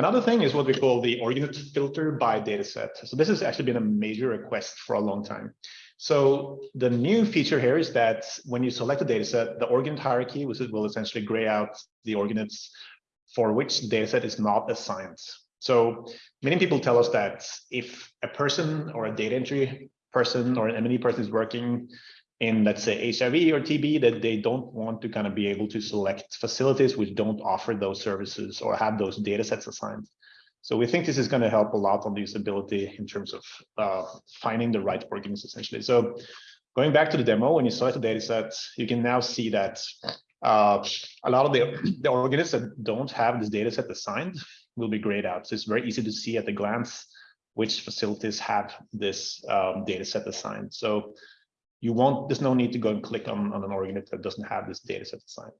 Another thing is what we call the org unit filter by dataset. So this has actually been a major request for a long time. So the new feature here is that when you select a dataset, the org unit hierarchy which will essentially gray out the org units for which the dataset is not assigned. So many people tell us that if a person or a data entry person or an M&E person is working in, let's say, HIV or TB, that they don't want to kind of be able to select facilities which don't offer those services or have those data sets assigned. So we think this is going to help a lot on the usability in terms of uh, finding the right org units, essentially. So going back to the demo, when you select a data set, you can now see that uh, a lot of the, the org units that don't have this data set assigned will be grayed out. So it's very easy to see at a glance which facilities have this um, data set assigned. So you won't, there's no need to go and click on, on an org unit that doesn't have this data set assigned.